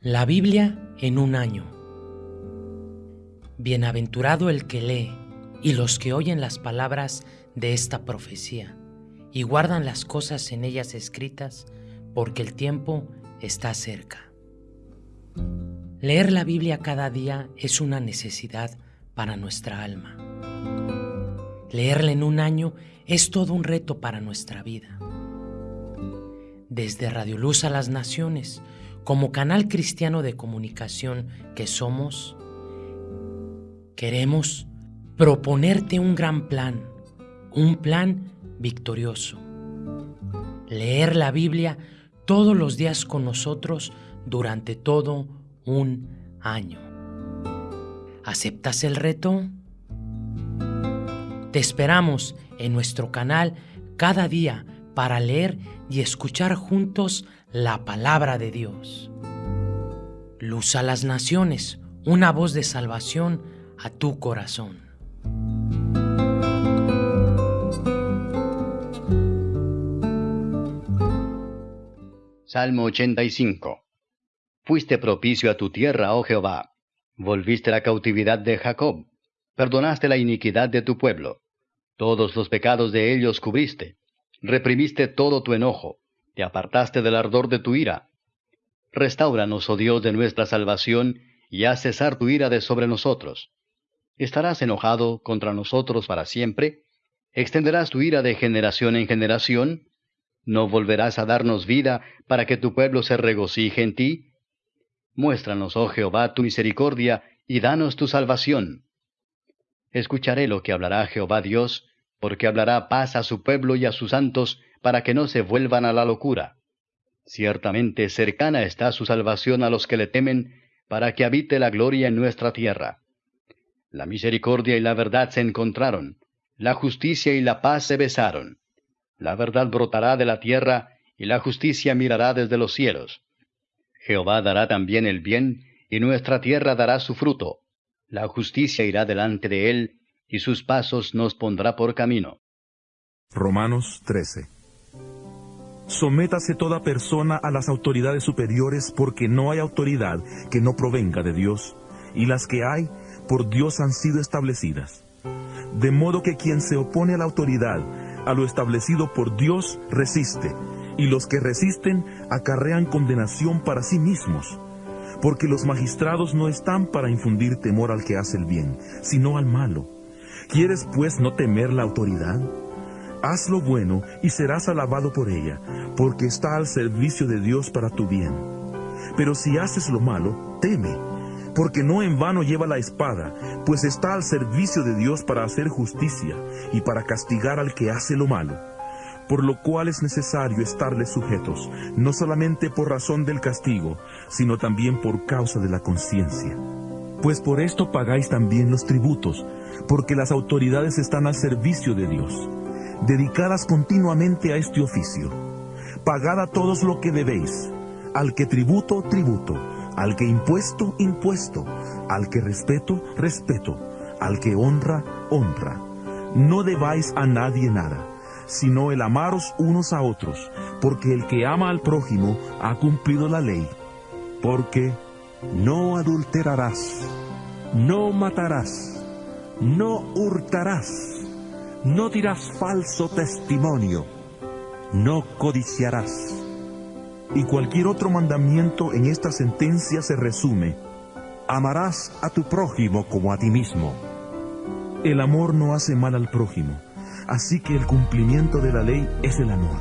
La Biblia en un año. Bienaventurado el que lee y los que oyen las palabras de esta profecía y guardan las cosas en ellas escritas, porque el tiempo está cerca. Leer la Biblia cada día es una necesidad para nuestra alma. Leerla en un año es todo un reto para nuestra vida. Desde Radio Luz a las Naciones, como canal cristiano de comunicación que somos, queremos proponerte un gran plan, un plan victorioso. Leer la Biblia todos los días con nosotros durante todo un año. ¿Aceptas el reto? Te esperamos en nuestro canal cada día para leer y escuchar juntos la palabra de Dios. Luz a las naciones, una voz de salvación a tu corazón. Salmo 85 Fuiste propicio a tu tierra, oh Jehová. Volviste la cautividad de Jacob. Perdonaste la iniquidad de tu pueblo. Todos los pecados de ellos cubriste. Reprimiste todo tu enojo te apartaste del ardor de tu ira. Restáuranos, oh Dios de nuestra salvación, y haz cesar tu ira de sobre nosotros. ¿Estarás enojado contra nosotros para siempre? ¿Extenderás tu ira de generación en generación? ¿No volverás a darnos vida para que tu pueblo se regocije en ti? Muéstranos, oh Jehová, tu misericordia, y danos tu salvación. Escucharé lo que hablará Jehová Dios, porque hablará paz a su pueblo y a sus santos, para que no se vuelvan a la locura. Ciertamente cercana está su salvación a los que le temen, para que habite la gloria en nuestra tierra. La misericordia y la verdad se encontraron, la justicia y la paz se besaron. La verdad brotará de la tierra, y la justicia mirará desde los cielos. Jehová dará también el bien, y nuestra tierra dará su fruto. La justicia irá delante de él, y sus pasos nos pondrá por camino. Romanos 13 Sométase toda persona a las autoridades superiores porque no hay autoridad que no provenga de Dios, y las que hay por Dios han sido establecidas. De modo que quien se opone a la autoridad, a lo establecido por Dios, resiste, y los que resisten acarrean condenación para sí mismos, porque los magistrados no están para infundir temor al que hace el bien, sino al malo. ¿Quieres pues no temer la autoridad? Haz lo bueno y serás alabado por ella, porque está al servicio de Dios para tu bien. Pero si haces lo malo, teme, porque no en vano lleva la espada, pues está al servicio de Dios para hacer justicia y para castigar al que hace lo malo. Por lo cual es necesario estarles sujetos, no solamente por razón del castigo, sino también por causa de la conciencia. Pues por esto pagáis también los tributos, porque las autoridades están al servicio de Dios dedicadas continuamente a este oficio. Pagad a todos lo que debéis, al que tributo, tributo, al que impuesto, impuesto, al que respeto, respeto, al que honra, honra. No debáis a nadie nada, sino el amaros unos a otros, porque el que ama al prójimo ha cumplido la ley. Porque no adulterarás, no matarás, no hurtarás no dirás falso testimonio, no codiciarás. Y cualquier otro mandamiento en esta sentencia se resume, amarás a tu prójimo como a ti mismo. El amor no hace mal al prójimo, así que el cumplimiento de la ley es el amor.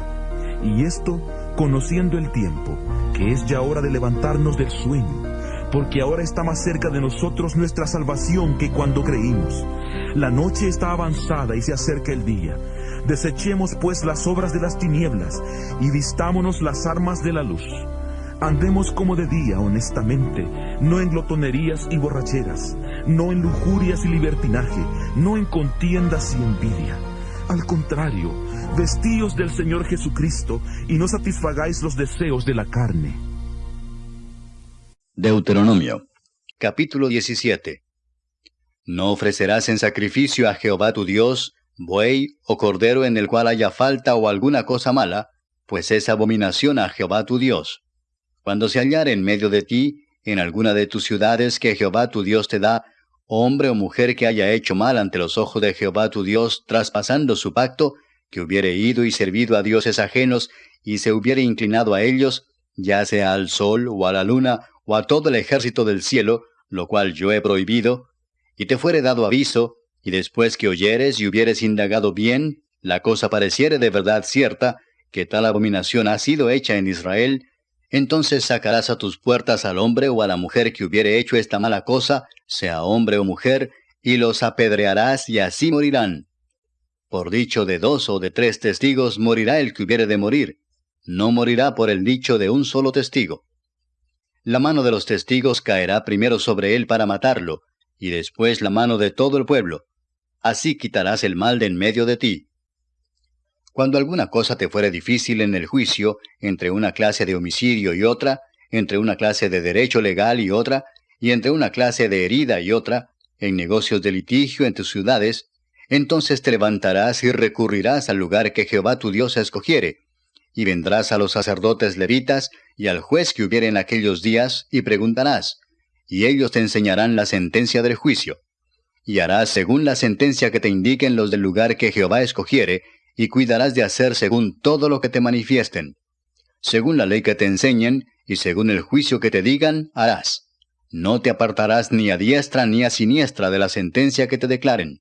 Y esto conociendo el tiempo, que es ya hora de levantarnos del sueño porque ahora está más cerca de nosotros nuestra salvación que cuando creímos. La noche está avanzada y se acerca el día. Desechemos pues las obras de las tinieblas y vistámonos las armas de la luz. Andemos como de día, honestamente, no en glotonerías y borracheras, no en lujurias y libertinaje, no en contiendas y envidia. Al contrario, vestíos del Señor Jesucristo y no satisfagáis los deseos de la carne. Deuteronomio, capítulo 17. No ofrecerás en sacrificio a Jehová tu Dios buey o cordero en el cual haya falta o alguna cosa mala, pues es abominación a Jehová tu Dios. Cuando se hallare en medio de ti en alguna de tus ciudades que Jehová tu Dios te da, hombre o mujer que haya hecho mal ante los ojos de Jehová tu Dios, traspasando su pacto, que hubiere ido y servido a dioses ajenos, y se hubiere inclinado a ellos, ya sea al sol o a la luna o a todo el ejército del cielo, lo cual yo he prohibido, y te fuere dado aviso, y después que oyeres y hubieres indagado bien, la cosa pareciere de verdad cierta, que tal abominación ha sido hecha en Israel, entonces sacarás a tus puertas al hombre o a la mujer que hubiere hecho esta mala cosa, sea hombre o mujer, y los apedrearás y así morirán. Por dicho de dos o de tres testigos morirá el que hubiere de morir, no morirá por el dicho de un solo testigo. La mano de los testigos caerá primero sobre él para matarlo, y después la mano de todo el pueblo. Así quitarás el mal de en medio de ti. Cuando alguna cosa te fuere difícil en el juicio, entre una clase de homicidio y otra, entre una clase de derecho legal y otra, y entre una clase de herida y otra, en negocios de litigio en tus ciudades, entonces te levantarás y recurrirás al lugar que Jehová tu Dios escogiere, y vendrás a los sacerdotes levitas y al juez que hubiere en aquellos días, y preguntarás, y ellos te enseñarán la sentencia del juicio. Y harás según la sentencia que te indiquen los del lugar que Jehová escogiere, y cuidarás de hacer según todo lo que te manifiesten. Según la ley que te enseñen, y según el juicio que te digan, harás. No te apartarás ni a diestra ni a siniestra de la sentencia que te declaren.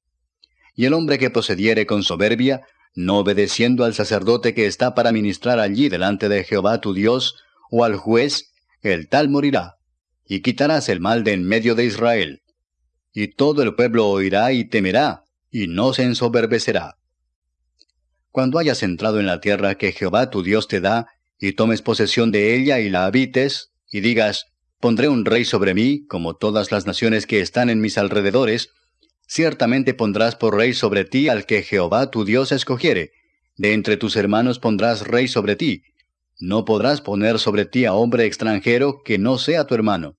Y el hombre que procediere con soberbia, no obedeciendo al sacerdote que está para ministrar allí delante de Jehová tu Dios, o al juez, el tal morirá, y quitarás el mal de en medio de Israel. Y todo el pueblo oirá y temerá, y no se ensoberbecerá. Cuando hayas entrado en la tierra que Jehová tu Dios te da, y tomes posesión de ella y la habites, y digas, Pondré un rey sobre mí, como todas las naciones que están en mis alrededores. Ciertamente pondrás por rey sobre ti al que Jehová tu Dios escogiere. De entre tus hermanos pondrás rey sobre ti. No podrás poner sobre ti a hombre extranjero que no sea tu hermano.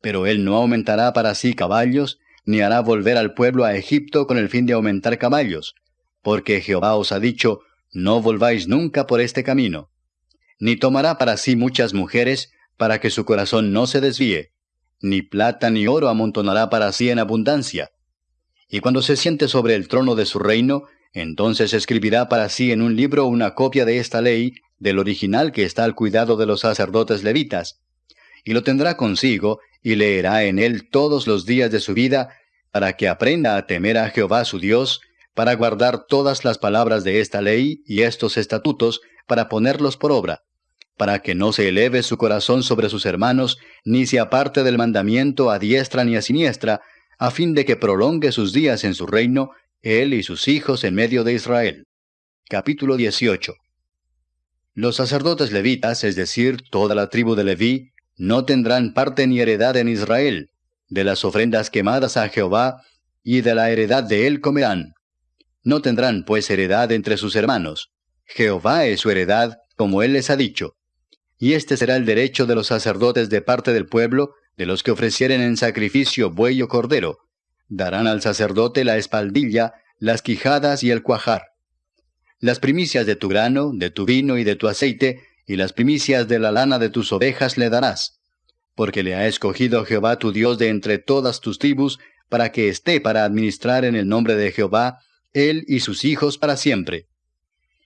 Pero él no aumentará para sí caballos, ni hará volver al pueblo a Egipto con el fin de aumentar caballos, porque Jehová os ha dicho, no volváis nunca por este camino. Ni tomará para sí muchas mujeres, para que su corazón no se desvíe, ni plata ni oro amontonará para sí en abundancia. Y cuando se siente sobre el trono de su reino, entonces escribirá para sí en un libro una copia de esta ley, del original que está al cuidado de los sacerdotes levitas, y lo tendrá consigo, y leerá en él todos los días de su vida, para que aprenda a temer a Jehová su Dios, para guardar todas las palabras de esta ley y estos estatutos, para ponerlos por obra para que no se eleve su corazón sobre sus hermanos, ni se aparte del mandamiento a diestra ni a siniestra, a fin de que prolongue sus días en su reino, él y sus hijos en medio de Israel. Capítulo 18 Los sacerdotes levitas, es decir, toda la tribu de Leví, no tendrán parte ni heredad en Israel, de las ofrendas quemadas a Jehová, y de la heredad de él comerán. No tendrán pues heredad entre sus hermanos. Jehová es su heredad, como él les ha dicho. Y este será el derecho de los sacerdotes de parte del pueblo, de los que ofrecieren en sacrificio buey o cordero. Darán al sacerdote la espaldilla, las quijadas y el cuajar. Las primicias de tu grano, de tu vino y de tu aceite, y las primicias de la lana de tus ovejas le darás. Porque le ha escogido Jehová tu Dios de entre todas tus tribus, para que esté para administrar en el nombre de Jehová, él y sus hijos para siempre.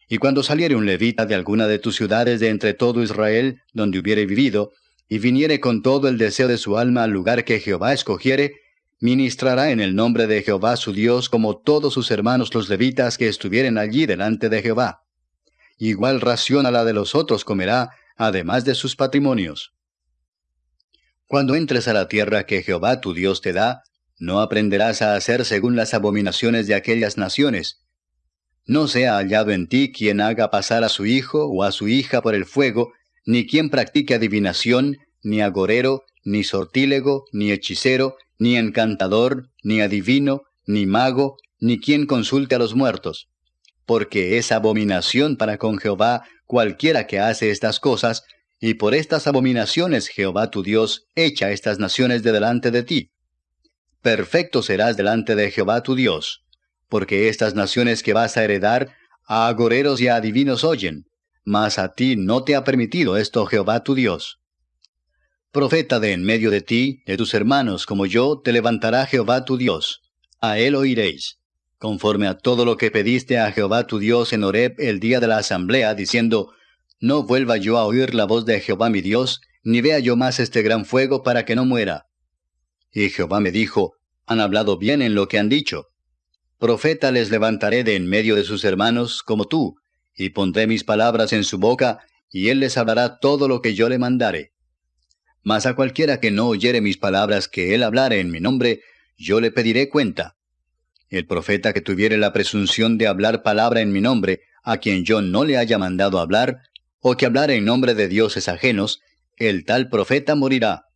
Y cuando saliere un levita de alguna de tus ciudades de entre todo Israel, donde hubiere vivido, y viniere con todo el deseo de su alma al lugar que Jehová escogiere, ministrará en el nombre de Jehová su Dios como todos sus hermanos los levitas que estuvieren allí delante de Jehová. Igual ración a la de los otros comerá, además de sus patrimonios. Cuando entres a la tierra que Jehová tu Dios te da, no aprenderás a hacer según las abominaciones de aquellas naciones, no sea hallado en ti quien haga pasar a su hijo o a su hija por el fuego, ni quien practique adivinación, ni agorero, ni sortílego, ni hechicero, ni encantador, ni adivino, ni mago, ni quien consulte a los muertos. Porque es abominación para con Jehová cualquiera que hace estas cosas, y por estas abominaciones Jehová tu Dios echa estas naciones de delante de ti. Perfecto serás delante de Jehová tu Dios porque estas naciones que vas a heredar a agoreros y a adivinos oyen, mas a ti no te ha permitido esto Jehová tu Dios. Profeta de en medio de ti, de tus hermanos como yo, te levantará Jehová tu Dios. A él oiréis, conforme a todo lo que pediste a Jehová tu Dios en Horeb el día de la asamblea, diciendo, No vuelva yo a oír la voz de Jehová mi Dios, ni vea yo más este gran fuego para que no muera. Y Jehová me dijo, Han hablado bien en lo que han dicho. Profeta les levantaré de en medio de sus hermanos como tú, y pondré mis palabras en su boca, y él les hablará todo lo que yo le mandare. Mas a cualquiera que no oyere mis palabras que él hablare en mi nombre, yo le pediré cuenta. El profeta que tuviere la presunción de hablar palabra en mi nombre, a quien yo no le haya mandado hablar, o que hablare en nombre de dioses ajenos, el tal profeta morirá.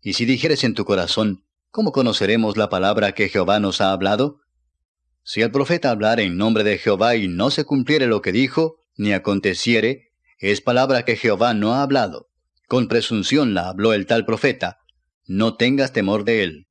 Y si dijeres en tu corazón, ¿cómo conoceremos la palabra que Jehová nos ha hablado? Si el profeta hablara en nombre de Jehová y no se cumpliere lo que dijo, ni aconteciere, es palabra que Jehová no ha hablado. Con presunción la habló el tal profeta. No tengas temor de él.